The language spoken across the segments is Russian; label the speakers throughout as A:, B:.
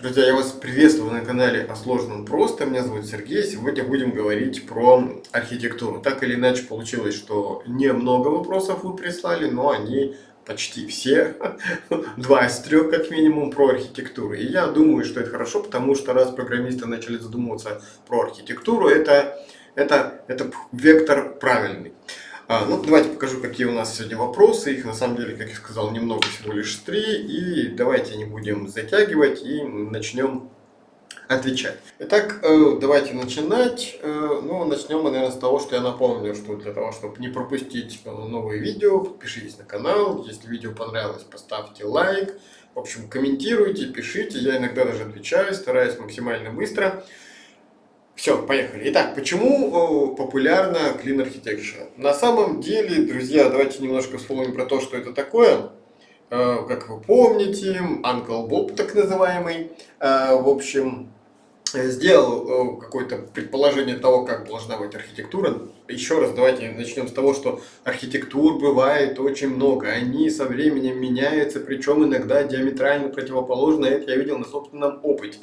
A: Друзья, я вас приветствую на канале о сложном просто. Меня зовут Сергей. Сегодня будем говорить про архитектуру. Так или иначе получилось, что немного вопросов вы прислали, но они почти все, два из трех как минимум, про архитектуру. И я думаю, что это хорошо, потому что раз программисты начали задумываться про архитектуру, это, это, это вектор правильный. А, ну, давайте покажу, какие у нас сегодня вопросы. Их, на самом деле, как я сказал, немного, всего лишь три. И давайте не будем затягивать и начнем отвечать. Итак, э, давайте начинать. Э, ну, начнем мы, наверное, с того, что я напомню, что для того, чтобы не пропустить э, новые видео, подпишитесь на канал. Если видео понравилось, поставьте лайк. В общем, комментируйте, пишите. Я иногда даже отвечаю, стараюсь максимально быстро. Все, поехали. Итак, почему популярна Clean Architecture? На самом деле, друзья, давайте немножко вспомним про то, что это такое. Э, как вы помните, Uncle Bob, так называемый, э, в общем, сделал э, какое-то предположение того, как должна быть архитектура. Еще раз давайте начнем с того, что архитектур бывает очень много. Они со временем меняются, причем иногда диаметрально противоположно. Это я видел на собственном опыте.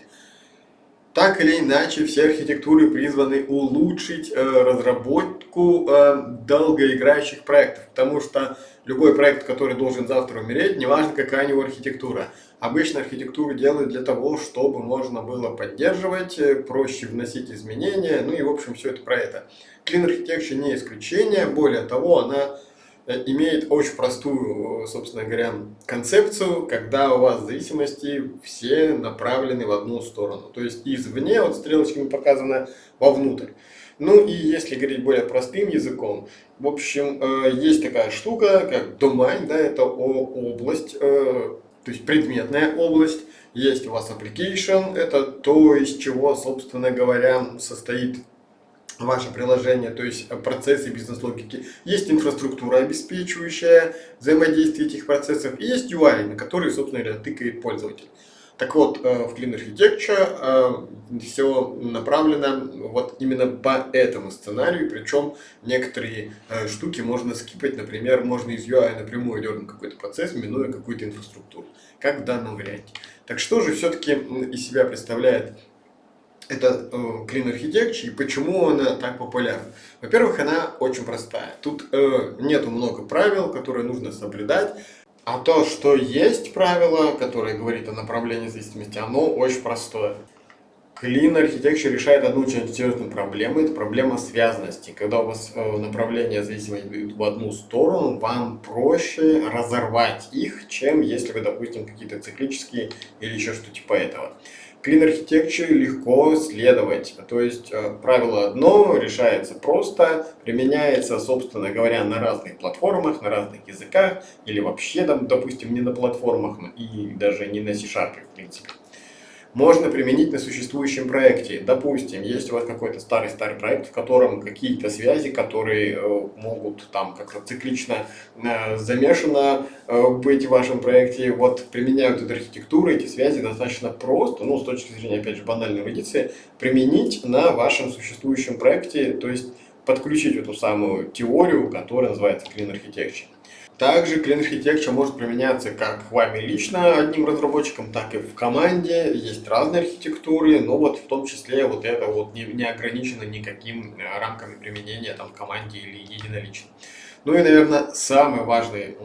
A: Так или иначе, все архитектуры призваны улучшить э, разработку э, долгоиграющих проектов, потому что любой проект, который должен завтра умереть, неважно какая у него архитектура. Обычно архитектуру делают для того, чтобы можно было поддерживать, э, проще вносить изменения, ну и в общем все это про это. Clean Architecture не исключение, более того, она имеет очень простую, собственно говоря, концепцию, когда у вас зависимости все направлены в одну сторону. То есть извне, вот стрелочками показано, вовнутрь. Ну и если говорить более простым языком, в общем, э, есть такая штука, как domain, да, это область, э, то есть предметная область. Есть у вас application, это то, из чего, собственно говоря, состоит ваше приложение, то есть э, процессы бизнес-логики. Есть инфраструктура, обеспечивающая взаимодействие этих процессов, и есть UI, на который, собственно говоря, тыкает пользователь. Так вот, э, в Clean Architecture э, все направлено вот именно по этому сценарию, причем некоторые штуки можно скипать, например, можно из UI напрямую дернуть какой-то процесс, минуя какую-то инфраструктуру, как в данном варианте. Так что же все-таки из себя представляет это э, Clean Architecture и почему она так популярна. Во-первых, она очень простая. Тут э, нету много правил, которые нужно соблюдать. А то, что есть правило, которое говорит о направлении зависимости, оно очень простое. Clean Architecture решает одну очень серьезную проблему, это проблема связанности. Когда у вас э, направления зависимости идут в одну сторону, вам проще разорвать их, чем если вы, допустим, какие-то циклические или еще что-то типа этого. Clean Architecture легко следовать. То есть э, правило одно решается просто, применяется, собственно говоря, на разных платформах, на разных языках, или вообще, допустим, не на платформах, и даже не на C-Sharp, в принципе можно применить на существующем проекте. Допустим, есть у вас какой-то старый-старый проект, в котором какие-то связи, которые э, могут там как-то циклично э, замешано э, быть в вашем проекте, вот применяют эту архитектуру, эти связи достаточно просто, ну, с точки зрения, опять же, банальной эрудиции, применить на вашем существующем проекте, то есть подключить эту самую теорию, которая называется Clean Architecture. Также Clean Architecture может применяться как вами лично, одним разработчиком, так и в команде. Есть разные архитектуры, но вот в том числе вот это вот не, не ограничено никаким э, рамками применения там в команде или единолично. Ну и, наверное, самый важный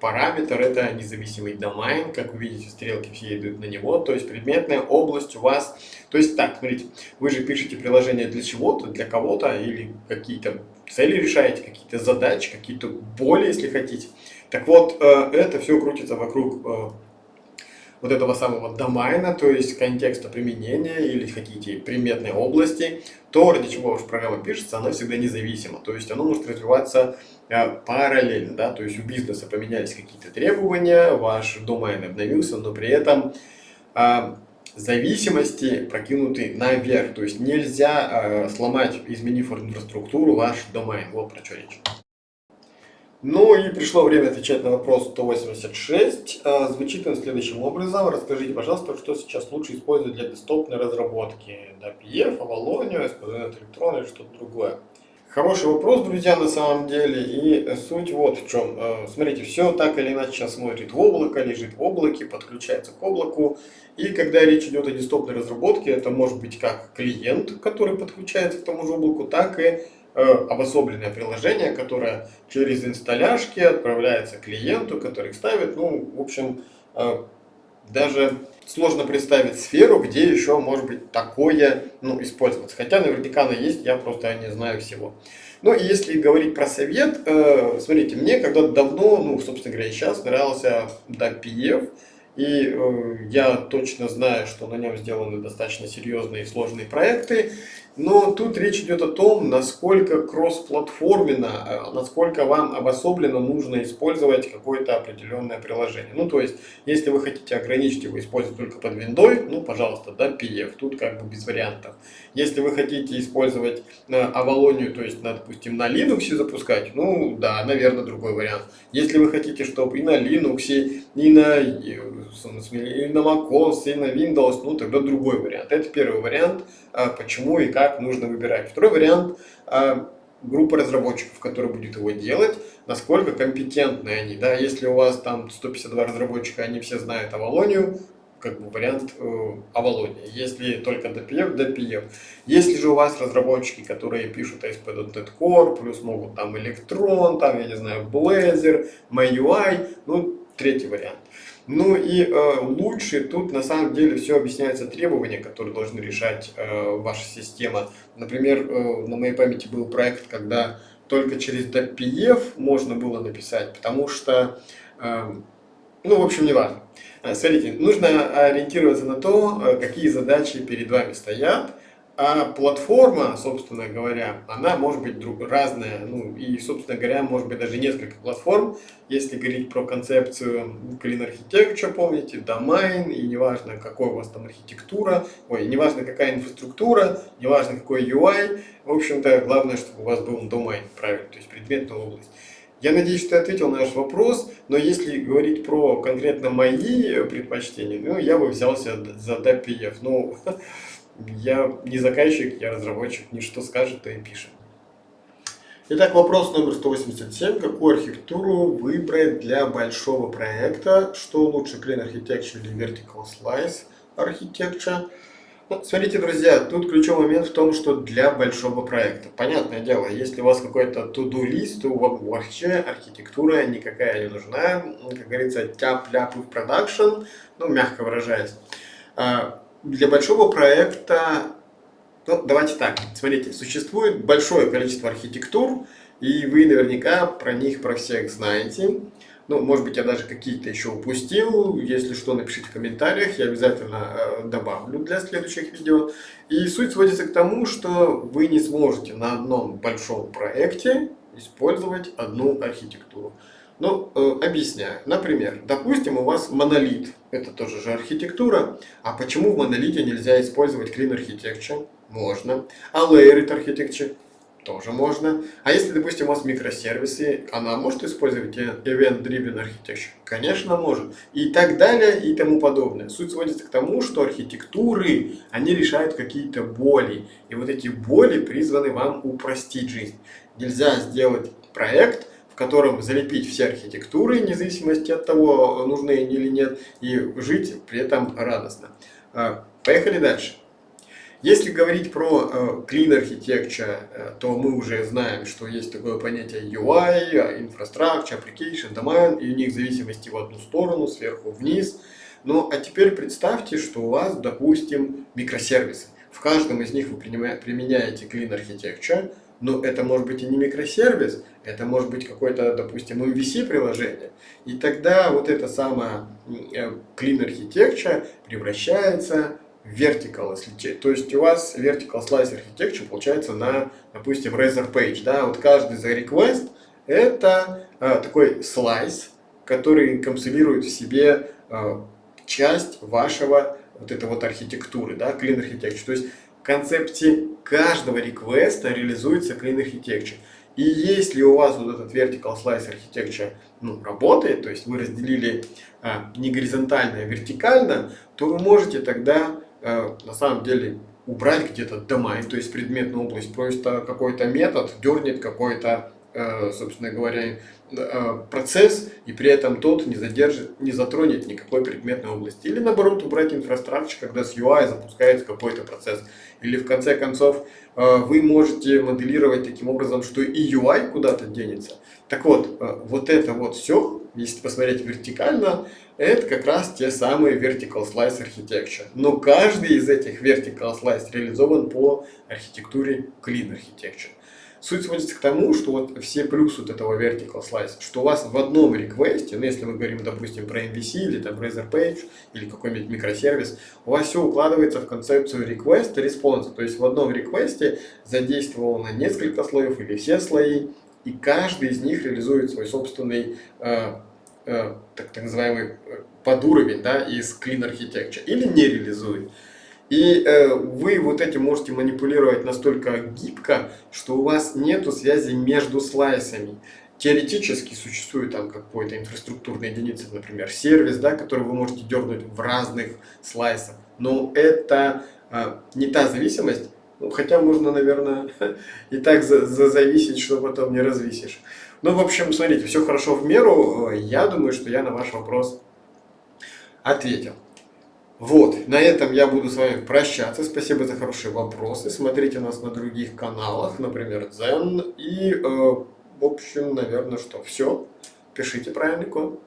A: параметр – это независимый домен. Как вы видите, стрелки все идут на него. То есть предметная область у вас… То есть так, смотрите, вы же пишете приложение для чего-то, для кого-то или какие-то цели решаете, какие-то задачи, какие-то боли, если хотите. Так вот, э, это все крутится вокруг э, вот этого самого домена, то есть контекста применения или хотите приметной области, то, ради чего ваша программа пишется, она всегда независима. То есть оно может развиваться э, параллельно, да, то есть у бизнеса поменялись какие-то требования, ваш домен обновился, но при этом зависимости прокинуты наверх. То есть нельзя э, сломать, изменив инфраструктуру, ваш домен. Вот про что речь. Ну и пришло время отвечать на вопрос 186. Э, звучит он следующим образом. Расскажите, пожалуйста, что сейчас лучше использовать для десктопной разработки? DPF, Avalon, SPDNet Electron или что-то другое? Хороший вопрос, друзья, на самом деле. И суть вот в чем. Э, смотрите, все так или иначе сейчас смотрит в облако, лежит в облаке, подключается к облаку. И когда речь идет о десктопной разработке, это может быть как клиент, который подключается к тому же облаку, так и э, обособленное приложение, которое через инсталляшки отправляется клиенту, который их ставит. Ну, в общем, э, даже сложно представить сферу, где еще может быть такое ну, использоваться. Хотя наверняка она есть, я просто не знаю всего. Ну и если говорить про совет, э, смотрите, мне когда-то давно, ну, собственно говоря, сейчас нравился DAPF, и э, я точно знаю, что на нем сделаны достаточно серьезные и сложные проекты. Но тут речь идет о том, насколько кроссплатформенно, э, насколько вам обособленно нужно использовать какое-то определенное приложение. Ну, то есть, если вы хотите ограничить его использовать только под Windows, ну, пожалуйста, да, PF, тут как бы без вариантов. Если вы хотите использовать Avalon, то есть, допустим, на Linux запускать, ну, да, наверное, другой вариант. Если вы хотите, чтобы и на Linux, и на, и на macOS, и на Windows, ну, тогда другой вариант. Это первый вариант, а, почему и как нужно выбирать. Второй вариант а, группа разработчиков, которая будет его делать, насколько компетентны они. Да? Если у вас там 152 разработчика, они все знают Авалонию, как бы вариант э, Авалония. Если только DPF, DPF. Если же у вас разработчики, которые пишут ASP.NET Core, плюс могут там Electron, там, я не знаю, Blazor, MyUI, ну, третий вариант. Ну и э, лучше тут на самом деле все объясняется требования, которые должны решать э, ваша система. Например, э, на моей памяти был проект, когда только через DPF можно было написать, потому что, э, ну, в общем, не важно. Э, смотрите, нужно ориентироваться на то, э, какие задачи перед вами стоят, а платформа, собственно говоря, она может быть друг, разная, ну и, собственно говоря, может быть даже несколько платформ. Если говорить про концепцию Clean Architecture, помните, домен, и неважно, какой у вас там архитектура, ой, неважно, какая инфраструктура, неважно, какой UI, в общем-то, главное, чтобы у вас был домен, правильно, то есть предметная область. Я надеюсь, что я ответил на ваш вопрос, но если говорить про конкретно мои предпочтения, ну, я бы взялся за DPF. Ну, Я не заказчик, я разработчик, ничто скажет, то и пишет. Итак, вопрос номер 187. Какую архитектуру выбрать для большого проекта? Что лучше, Clean Architecture или Vertical Slice Architecture? Ну, смотрите, друзья, тут ключевой момент в том, что для большого проекта. Понятное дело, если у вас какой-то to-do лист, то вообще архитектура никакая не нужна. Как говорится, тяп-ляп в продакшн, ну, мягко выражаясь. А, для большого проекта, ну, давайте так, смотрите, существует большое количество архитектур, и вы наверняка про них, про всех знаете. Ну, может быть, я даже какие-то еще упустил. Если что, напишите в комментариях, я обязательно э, добавлю для следующих видео. И суть сводится к тому, что вы не сможете на одном большом проекте использовать одну архитектуру. Ну, э, объясняю. Например, допустим, у вас монолит. Это тоже же архитектура. А почему в монолите нельзя использовать Clean Architecture? Можно. А Layered Architecture? Тоже можно. А если, допустим, у вас микросервисы, она может использовать Event Driven Architecture? Конечно, может. И так далее, и тому подобное. Суть сводится к тому, что архитектуры, они решают какие-то боли. И вот эти боли призваны вам упростить жизнь. Нельзя сделать проект, в котором залепить все архитектуры, вне зависимости от того, нужны они или нет, и жить при этом радостно. А, поехали дальше. Если говорить про э, Clean Architecture, э, то мы уже знаем, что есть такое понятие UI, Infrastructure, Application, Domain, и у них зависимости в одну сторону, сверху вниз. Ну, а теперь представьте, что у вас, допустим, микросервисы. В каждом из них вы применяете Clean Architecture, но это может быть и не микросервис, это может быть какое-то, допустим, MVC-приложение. И тогда вот это самое э, Clean Architecture превращается в Vertical. То есть у вас Vertical Slice Architecture получается на, допустим, Razor Page. Да? Вот каждый за request это а, такой слайс, который капсулирует в себе а, часть вашего вот этой вот архитектуры, да, Clean Architecture. То есть концепте каждого реквеста реализуется Clean Architecture. И если у вас вот этот Vertical Slice Architecture ну, работает, то есть вы разделили а, не горизонтально, а вертикально, то вы можете тогда а, на самом деле убрать где-то domain, то есть предметную область, просто какой-то метод дернет какой-то, э, собственно говоря, процесс, и при этом тот не задержит, не затронет никакой предметной области. Или наоборот убрать инфраструктуру, когда с UI запускается какой-то процесс. Или в конце концов э, вы можете моделировать таким образом, что и UI куда-то денется. Так вот, вот это вот все, если посмотреть вертикально, это как раз те самые Vertical Slice Architecture. Но каждый из этих Vertical Slice реализован по архитектуре Clean Architecture. Суть сводится к тому, что вот все плюсы вот этого Vertical Slice, что у вас в одном реквесте, ну если мы говорим, допустим, про MVC или там Razor Page или какой-нибудь микросервис, у вас все укладывается в концепцию request response. То есть в одном реквесте задействовано несколько слоев или все слои, и каждый из них реализует свой собственный э, Э, так, так называемый э, подуровень да, из Clean Architecture или не реализует. И э, вы вот этим можете манипулировать настолько гибко, что у вас нету связи между слайсами. Теоретически существует там какой-то инфраструктурной единицы, например, сервис, да, который вы можете дернуть в разных слайсах. Но это э, не та зависимость, ну, хотя можно, наверное, и так за, за зависеть, что потом не развисишь. Ну, в общем, смотрите, все хорошо в меру. Я думаю, что я на ваш вопрос ответил. Вот, на этом я буду с вами прощаться. Спасибо за хорошие вопросы. Смотрите нас на других каналах, например, Zen. И, э, в общем, наверное, что все. Пишите правильный код.